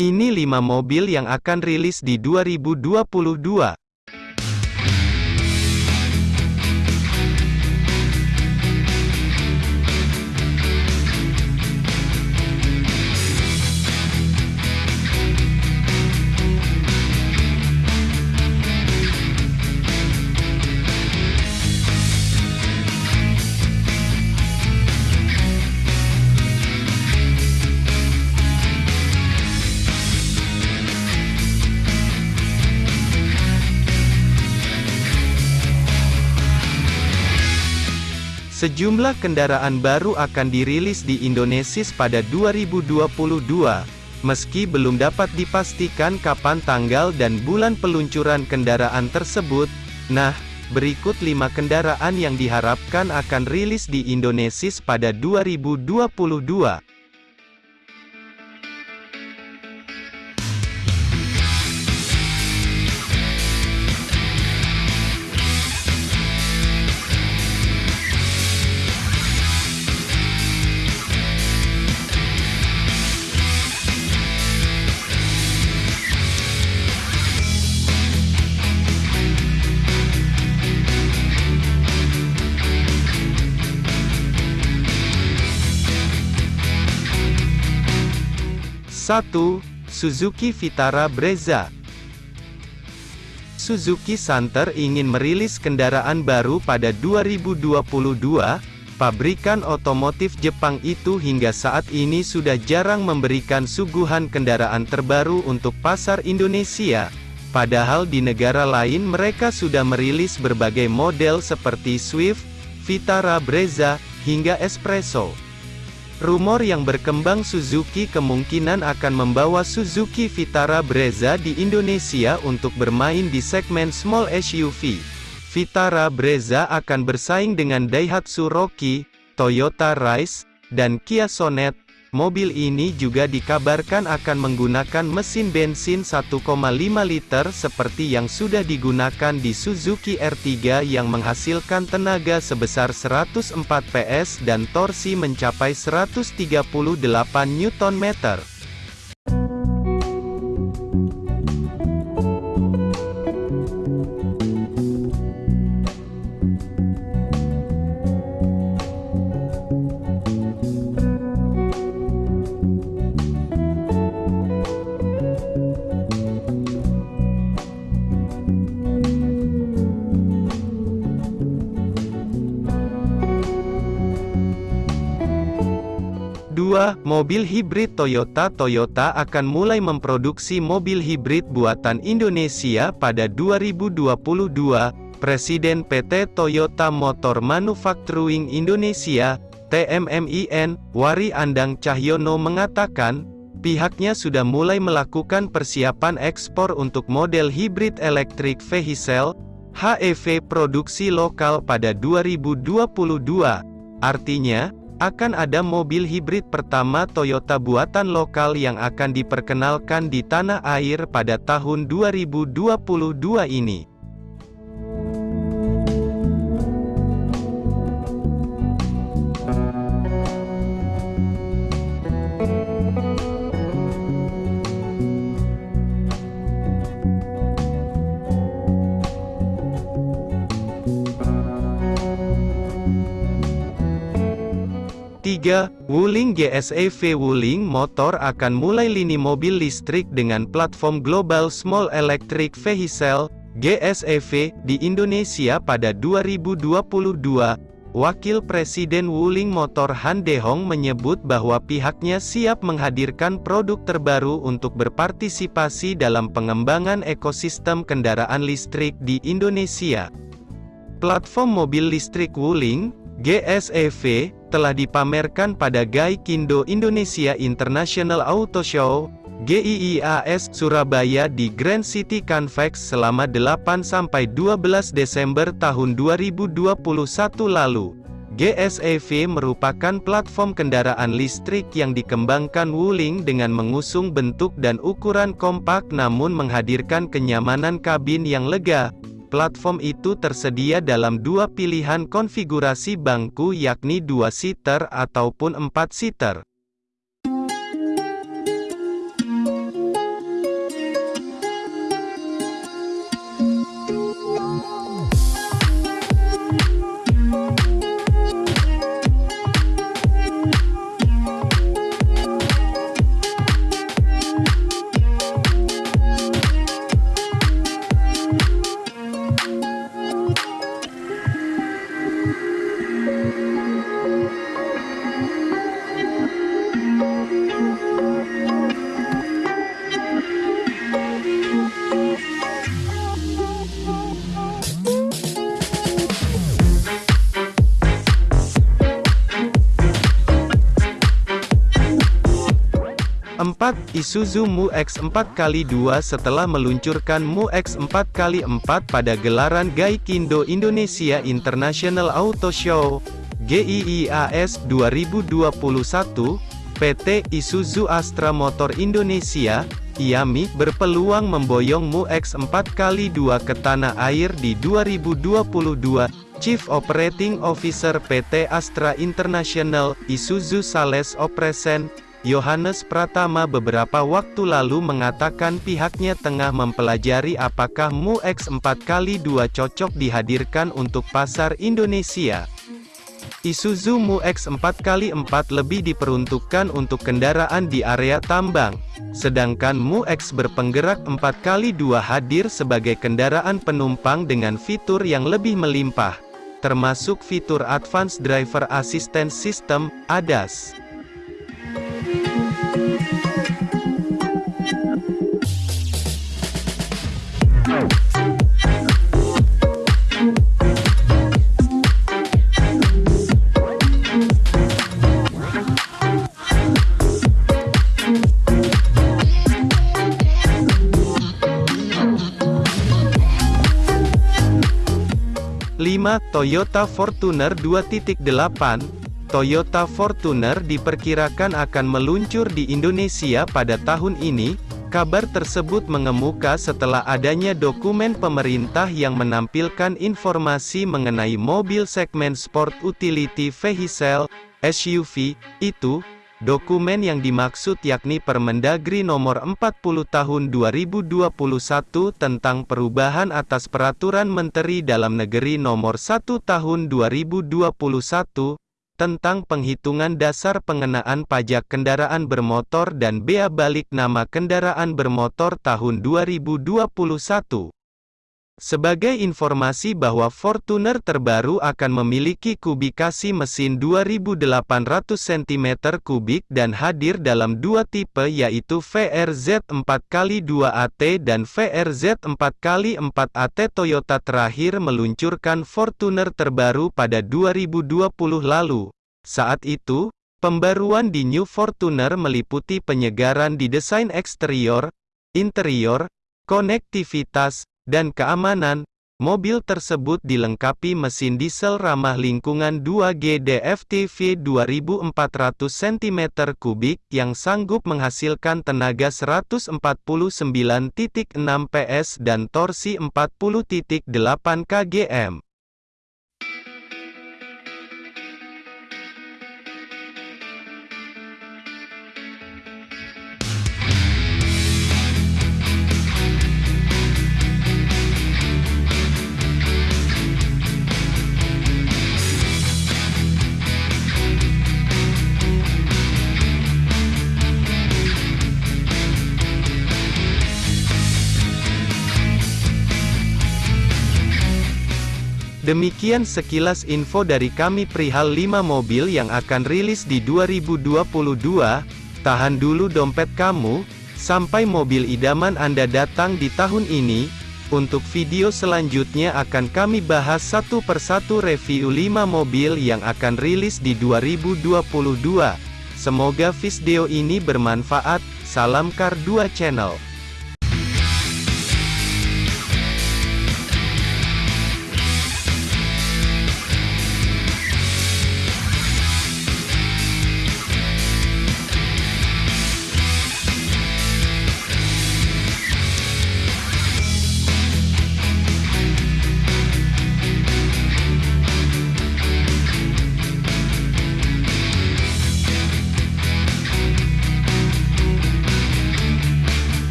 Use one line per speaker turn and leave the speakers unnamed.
Ini 5 mobil yang akan rilis di 2022. Sejumlah kendaraan baru akan dirilis di Indonesia pada 2022, meski belum dapat dipastikan kapan tanggal dan bulan peluncuran kendaraan tersebut. Nah, berikut 5 kendaraan yang diharapkan akan rilis di Indonesia pada 2022. Satu, Suzuki Vitara Brezza Suzuki Santer ingin merilis kendaraan baru pada 2022, pabrikan otomotif Jepang itu hingga saat ini sudah jarang memberikan suguhan kendaraan terbaru untuk pasar Indonesia. Padahal di negara lain mereka sudah merilis berbagai model seperti Swift, Vitara Brezza, hingga Espresso. Rumor yang berkembang Suzuki kemungkinan akan membawa Suzuki Vitara Brezza di Indonesia untuk bermain di segmen small SUV. Vitara Brezza akan bersaing dengan Daihatsu Rocky, Toyota Rise, dan Kia Sonet, Mobil ini juga dikabarkan akan menggunakan mesin bensin 1,5 liter seperti yang sudah digunakan di Suzuki R3 yang menghasilkan tenaga sebesar 104 PS dan torsi mencapai 138 Nm. 2. Mobil hibrid Toyota Toyota akan mulai memproduksi mobil hibrid buatan Indonesia pada 2022. Presiden PT Toyota Motor Manufacturing Indonesia, TMMIN, Wari Andang Cahyono mengatakan, pihaknya sudah mulai melakukan persiapan ekspor untuk model hibrid electric vehicle, HEV produksi lokal pada 2022. Artinya, akan ada mobil hibrid pertama Toyota buatan lokal yang akan diperkenalkan di tanah air pada tahun 2022 ini. 3. Wuling GSEV Wuling Motor akan mulai lini mobil listrik dengan platform Global Small Electric Vehicle, GSEV, di Indonesia pada 2022. Wakil Presiden Wuling Motor Han Dehong menyebut bahwa pihaknya siap menghadirkan produk terbaru untuk berpartisipasi dalam pengembangan ekosistem kendaraan listrik di Indonesia. Platform mobil listrik Wuling, GSEV, telah dipamerkan pada Gaikindo Indonesia International Auto Show, GIIAS, Surabaya di Grand City Convex selama 8-12 Desember tahun 2021 lalu. GSEV merupakan platform kendaraan listrik yang dikembangkan Wuling dengan mengusung bentuk dan ukuran kompak namun menghadirkan kenyamanan kabin yang lega, Platform itu tersedia dalam dua pilihan konfigurasi bangku yakni 2-seater ataupun 4-seater. Isuzu Mu X 4x2 setelah meluncurkan Mu X 4x4 pada gelaran Gaikindo Indonesia International Auto Show, GIIAS 2021, PT Isuzu Astra Motor Indonesia, IAMI, berpeluang memboyong Mu X 4x2 ke tanah air di 2022, Chief Operating Officer PT Astra International, Isuzu Sales Operation, Yohanes Pratama beberapa waktu lalu mengatakan pihaknya tengah mempelajari apakah Mu X4x2 cocok dihadirkan untuk pasar Indonesia. Isuzu Mu X4x4 lebih diperuntukkan untuk kendaraan di area tambang, sedangkan Mu X berpenggerak 4x2 hadir sebagai kendaraan penumpang dengan fitur yang lebih melimpah, termasuk fitur Advanced Driver Assistance System, ADAS. 5. Toyota Fortuner 2.8 Toyota Fortuner diperkirakan akan meluncur di Indonesia pada tahun ini. Kabar tersebut mengemuka setelah adanya dokumen pemerintah yang menampilkan informasi mengenai mobil segmen Sport Utility Vehicle (SUV) itu, Dokumen yang dimaksud yakni Permendagri nomor 40 tahun 2021 tentang perubahan atas Peraturan Menteri Dalam Negeri nomor 1 tahun 2021 tentang penghitungan dasar pengenaan pajak kendaraan bermotor dan bea balik nama kendaraan bermotor tahun 2021. Sebagai informasi bahwa Fortuner terbaru akan memiliki kubikasi mesin 2800 cm3 dan hadir dalam dua tipe yaitu VRZ 4x2AT dan VRZ 4x4AT Toyota terakhir meluncurkan Fortuner terbaru pada 2020 lalu. Saat itu, pembaruan di New Fortuner meliputi penyegaran di desain eksterior, interior, konektivitas, dan keamanan, mobil tersebut dilengkapi mesin diesel ramah lingkungan 2G DFTV 2400 cm3 yang sanggup menghasilkan tenaga 149.6 PS dan torsi 40.8 kgm. Demikian sekilas info dari kami perihal 5 mobil yang akan rilis di 2022. Tahan dulu dompet kamu, sampai mobil idaman Anda datang di tahun ini. Untuk video selanjutnya akan kami bahas satu persatu review 5 mobil yang akan rilis di 2022. Semoga video ini bermanfaat. Salam Kar 2 Channel.